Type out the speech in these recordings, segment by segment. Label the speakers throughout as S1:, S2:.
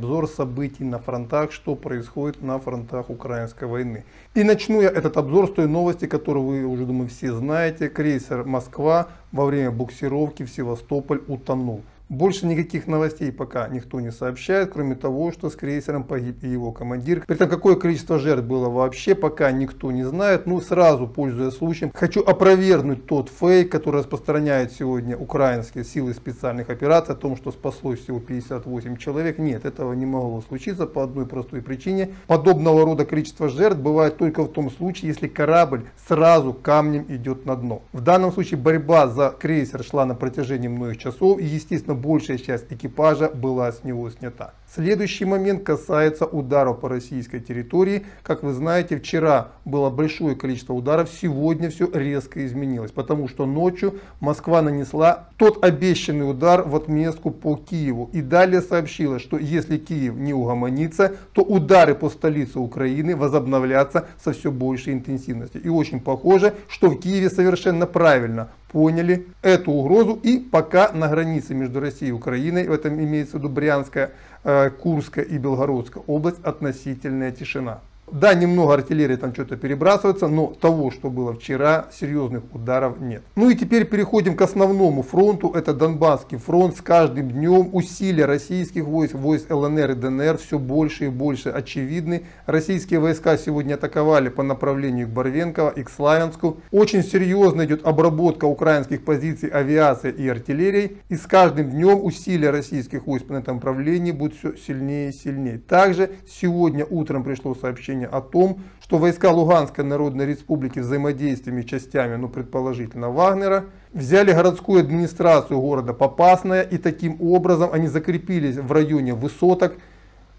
S1: Обзор событий на фронтах, что происходит на фронтах украинской войны. И начну я этот обзор с той новости, которую вы уже, думаю, все знаете. Крейсер «Москва» во время буксировки в Севастополь утонул. Больше никаких новостей пока никто не сообщает, кроме того, что с крейсером погиб и его командир. При этом какое количество жертв было вообще, пока никто не знает. Ну, сразу, пользуясь случаем, хочу опровергнуть тот фейк, который распространяет сегодня украинские силы специальных операций, о том, что спаслось всего 58 человек. Нет, этого не могло случиться по одной простой причине. Подобного рода количество жертв бывает только в том случае, если корабль сразу камнем идет на дно. В данном случае борьба за крейсер шла на протяжении многих часов и, естественно, большая часть экипажа была с него снята. Следующий момент касается ударов по российской территории. Как вы знаете, вчера было большое количество ударов, сегодня все резко изменилось, потому что ночью Москва нанесла тот обещанный удар в отместку по Киеву. И далее сообщила, что если Киев не угомонится, то удары по столице Украины возобновлятся со все большей интенсивностью. И очень похоже, что в Киеве совершенно правильно поняли эту угрозу и пока на границе между Россией и Украиной, в этом имеется в виду Брянская, э, Курская и Белгородская область, относительная тишина. Да, немного артиллерии там что-то перебрасывается, но того, что было вчера, серьезных ударов нет. Ну и теперь переходим к основному фронту. Это Донбасский фронт. С каждым днем усилия российских войск, войск ЛНР и ДНР все больше и больше очевидны. Российские войска сегодня атаковали по направлению к Барвенково и к Славянску. Очень серьезно идет обработка украинских позиций авиации и артиллерии. И с каждым днем усилия российских войск на этом направлении будут все сильнее и сильнее. Также сегодня утром пришло сообщение сообщение о том, что войска Луганской Народной Республики взаимодействиями частями, ну предположительно Вагнера, взяли городскую администрацию города Попасная и таким образом они закрепились в районе высоток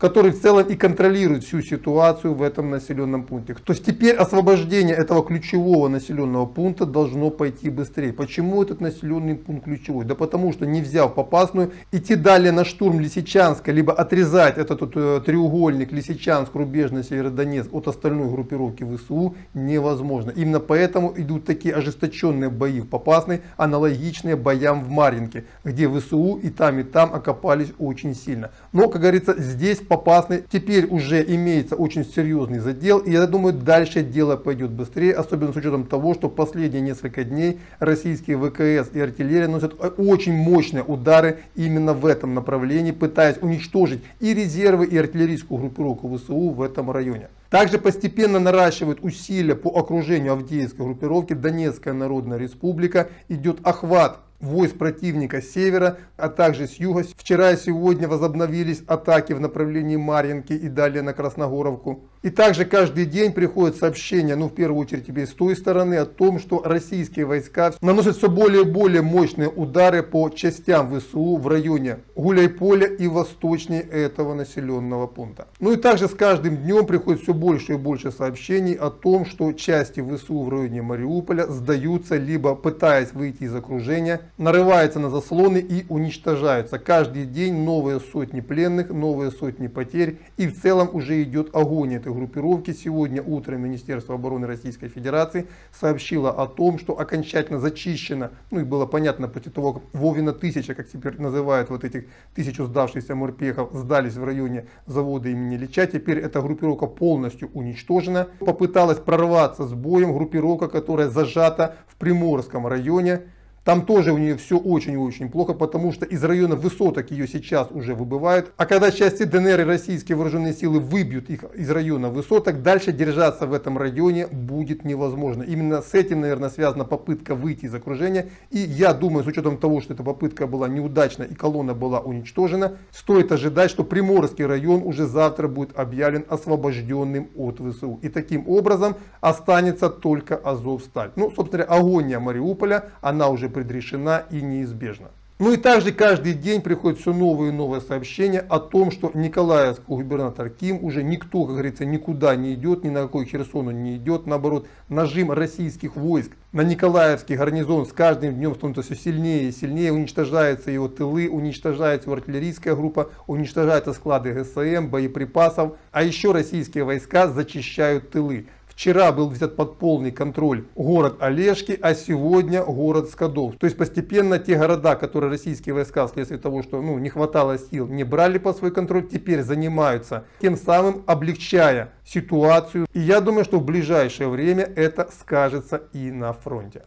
S1: который в целом и контролирует всю ситуацию в этом населенном пункте. То есть теперь освобождение этого ключевого населенного пункта должно пойти быстрее. Почему этот населенный пункт ключевой? Да потому что не взяв Попасную, идти далее на штурм Лисичанска, либо отрезать этот вот, э, треугольник Лисичанск, Рубежный, Северодонецк от остальной группировки ВСУ невозможно. Именно поэтому идут такие ожесточенные бои в Попасной, аналогичные боям в Маринке, где ВСУ и там и там окопались очень сильно. Но, как говорится, здесь Попасный. Теперь уже имеется очень серьезный задел. И я думаю, дальше дело пойдет быстрее. Особенно с учетом того, что последние несколько дней российские ВКС и артиллерия носят очень мощные удары именно в этом направлении, пытаясь уничтожить и резервы, и артиллерийскую группировку ВСУ в этом районе. Также постепенно наращивают усилия по окружению Авдеевской группировки. Донецкая Народная Республика идет охват войск противника с севера, а также с юга. Вчера и сегодня возобновились атаки в направлении Марьинки и далее на Красногоровку. И также каждый день приходят сообщения, ну в первую очередь тебе с той стороны, о том, что российские войска наносят все более и более мощные удары по частям ВСУ в районе Гуляйполя и восточнее этого населенного пункта. Ну и также с каждым днем приходит все больше и больше сообщений о том, что части ВСУ в районе Мариуполя сдаются, либо пытаясь выйти из окружения, нарываются на заслоны и уничтожаются. Каждый день новые сотни пленных, новые сотни потерь и в целом уже идет огонь этой группировки. Сегодня утром Министерство обороны Российской Федерации сообщило о том, что окончательно зачищено, ну и было понятно после того, как Вовина тысяча, как теперь называют вот этих тысячу сдавшихся морпехов, сдались в районе завода имени Лича. Теперь эта группировка полностью уничтожена. Попыталась прорваться с боем группировка, которая зажата в Приморском районе. Там тоже у нее все очень и очень плохо, потому что из района высоток ее сейчас уже выбывают. А когда части ДНР и российские вооруженные силы выбьют их из района высоток, дальше держаться в этом районе будет невозможно. Именно с этим, наверное, связана попытка выйти из окружения. И я думаю, с учетом того, что эта попытка была неудачна и колонна была уничтожена, стоит ожидать, что Приморский район уже завтра будет объявлен освобожденным от ВСУ. И таким образом останется только Азовсталь. Ну, собственно, агония Мариуполя, она уже предрешена и неизбежна. Ну и также каждый день приходят все новые и новые сообщения о том, что Николаевский губернатор Ким уже никто, как говорится, никуда не идет, ни на какой Херсон он не идет. Наоборот, нажим российских войск на Николаевский гарнизон с каждым днем становится все сильнее и сильнее. Уничтожаются его тылы, уничтожается его артиллерийская группа, уничтожаются склады ГСМ, боеприпасов. А еще российские войска зачищают тылы. Вчера был взят под полный контроль город Олежки, а сегодня город Скадов. То есть постепенно те города, которые российские войска вследствие того, что ну, не хватало сил, не брали под свой контроль, теперь занимаются, тем самым облегчая ситуацию. И я думаю, что в ближайшее время это скажется и на фронте.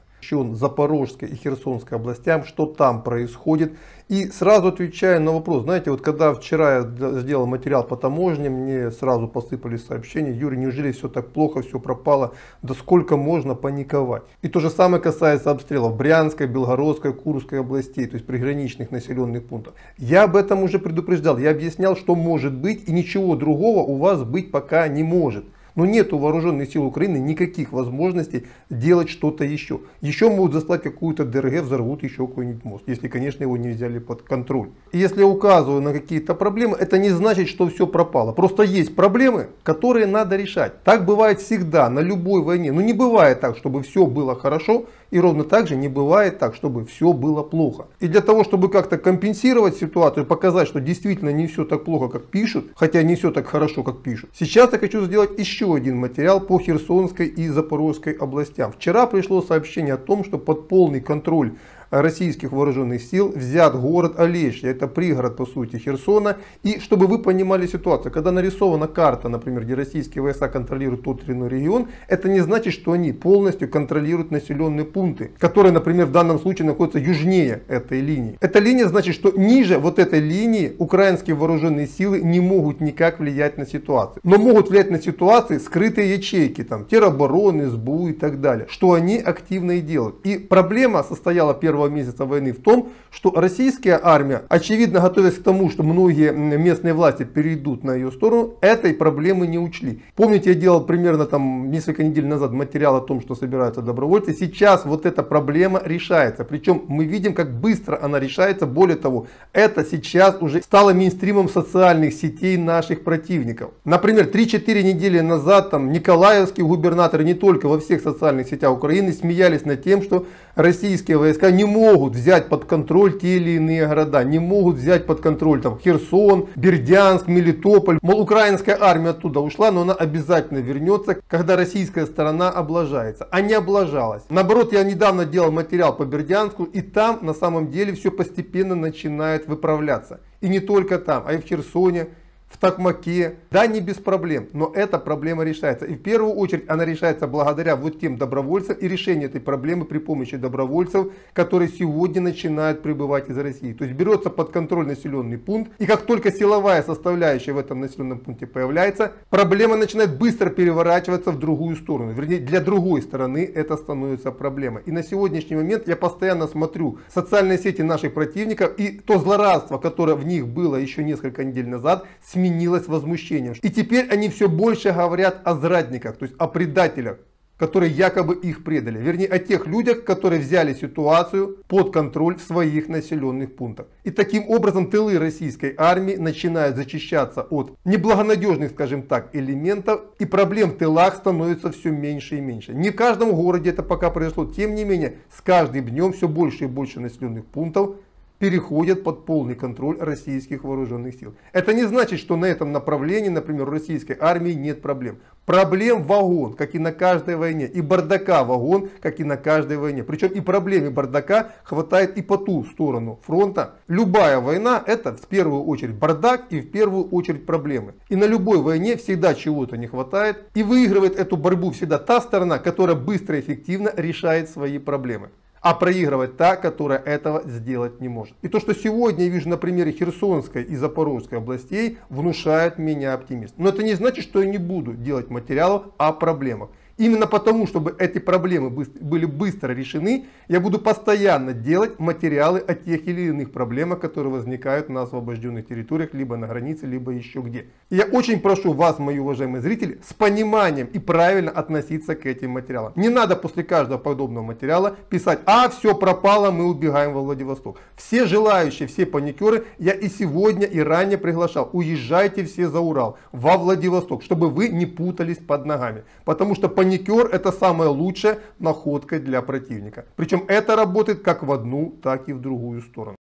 S1: Запорожской и Херсонской областям, что там происходит. И сразу отвечая на вопрос, знаете, вот когда вчера я сделал материал по таможне, мне сразу посыпались сообщения, Юрий, неужели все так плохо, все пропало, да сколько можно паниковать? И то же самое касается обстрелов Брянской, Белгородской, Курской областей, то есть приграничных населенных пунктов. Я об этом уже предупреждал, я объяснял, что может быть и ничего другого у вас быть пока не может. Но нет у вооруженных сил Украины никаких возможностей делать что-то еще. Еще могут заслать какую-то ДРГ, взорвут еще какой-нибудь мост, если, конечно, его не взяли под контроль. И если я указываю на какие-то проблемы, это не значит, что все пропало. Просто есть проблемы, которые надо решать. Так бывает всегда, на любой войне. Но не бывает так, чтобы все было хорошо, и ровно так же не бывает так, чтобы все было плохо. И для того, чтобы как-то компенсировать ситуацию, показать, что действительно не все так плохо, как пишут, хотя не все так хорошо, как пишут. Сейчас я хочу сделать еще один материал по Херсонской и Запорожской областям. Вчера пришло сообщение о том, что под полный контроль российских вооруженных сил взят город Олеща, это пригород по сути Херсона. И чтобы вы понимали ситуацию, когда нарисована карта, например, где российские войска контролируют тот или иной регион, это не значит, что они полностью контролируют населенные пункты, которые, например, в данном случае находятся южнее этой линии. Эта линия значит, что ниже вот этой линии украинские вооруженные силы не могут никак влиять на ситуацию. Но могут влиять на ситуации скрытые ячейки, там, теробороны, СБУ и так далее, что они активно и делают. И проблема состояла первого первого месяца войны в том, что российская армия, очевидно готовясь к тому, что многие местные власти перейдут на ее сторону, этой проблемы не учли. Помните, я делал примерно там несколько недель назад материал о том, что собираются добровольцы. Сейчас вот эта проблема решается. Причем мы видим, как быстро она решается. Более того, это сейчас уже стало мейнстримом социальных сетей наших противников. Например, 3-4 недели назад там Николаевский губернатор не только во всех социальных сетях Украины смеялись над тем, что российские войска не могут взять под контроль те или иные города, не могут взять под контроль там Херсон, Бердянск, Мелитополь. Мол, украинская армия оттуда ушла, но она обязательно вернется, когда российская сторона облажается. А не облажалась. Наоборот, я недавно делал материал по Бердянску, и там на самом деле все постепенно начинает выправляться. И не только там, а и в Херсоне, в Токмаке. Да, не без проблем, но эта проблема решается. И в первую очередь она решается благодаря вот тем добровольцам и решение этой проблемы при помощи добровольцев, которые сегодня начинают прибывать из России. То есть берется под контроль населенный пункт, и как только силовая составляющая в этом населенном пункте появляется, проблема начинает быстро переворачиваться в другую сторону. Вернее, для другой стороны это становится проблемой. И на сегодняшний момент я постоянно смотрю социальные сети наших противников, и то злорадство, которое в них было еще несколько недель назад, сменилось сменилось возмущением. И теперь они все больше говорят о зрадниках, то есть о предателях, которые якобы их предали. Вернее, о тех людях, которые взяли ситуацию под контроль в своих населенных пунктах. И таким образом тылы российской армии начинают зачищаться от неблагонадежных, скажем так, элементов. И проблем в тылах становится все меньше и меньше. Не в каждом городе это пока произошло. Тем не менее, с каждым днем все больше и больше населенных пунктов переходят под полный контроль российских вооруженных сил. Это не значит, что на этом направлении, например, у российской армии нет проблем. Проблем вагон, как и на каждой войне. И бардака вагон, как и на каждой войне. Причем и проблем и бардака хватает и по ту сторону фронта. Любая война это в первую очередь бардак и в первую очередь проблемы. И на любой войне всегда чего-то не хватает. И выигрывает эту борьбу всегда та сторона, которая быстро и эффективно решает свои проблемы а проигрывать та, которая этого сделать не может. И то, что сегодня я вижу на примере Херсонской и Запорожской областей, внушает меня оптимист. Но это не значит, что я не буду делать материалов о проблемах. Именно потому, чтобы эти проблемы были быстро решены, я буду постоянно делать материалы о тех или иных проблемах, которые возникают на освобожденных территориях, либо на границе, либо еще где. И я очень прошу вас, мои уважаемые зрители, с пониманием и правильно относиться к этим материалам. Не надо после каждого подобного материала писать, а все пропало, мы убегаем во Владивосток. Все желающие, все паникеры, я и сегодня, и ранее приглашал, уезжайте все за Урал, во Владивосток, чтобы вы не путались под ногами. Потому что паникер это самая лучшая находка для противника. Причем это работает как в одну, так и в другую сторону.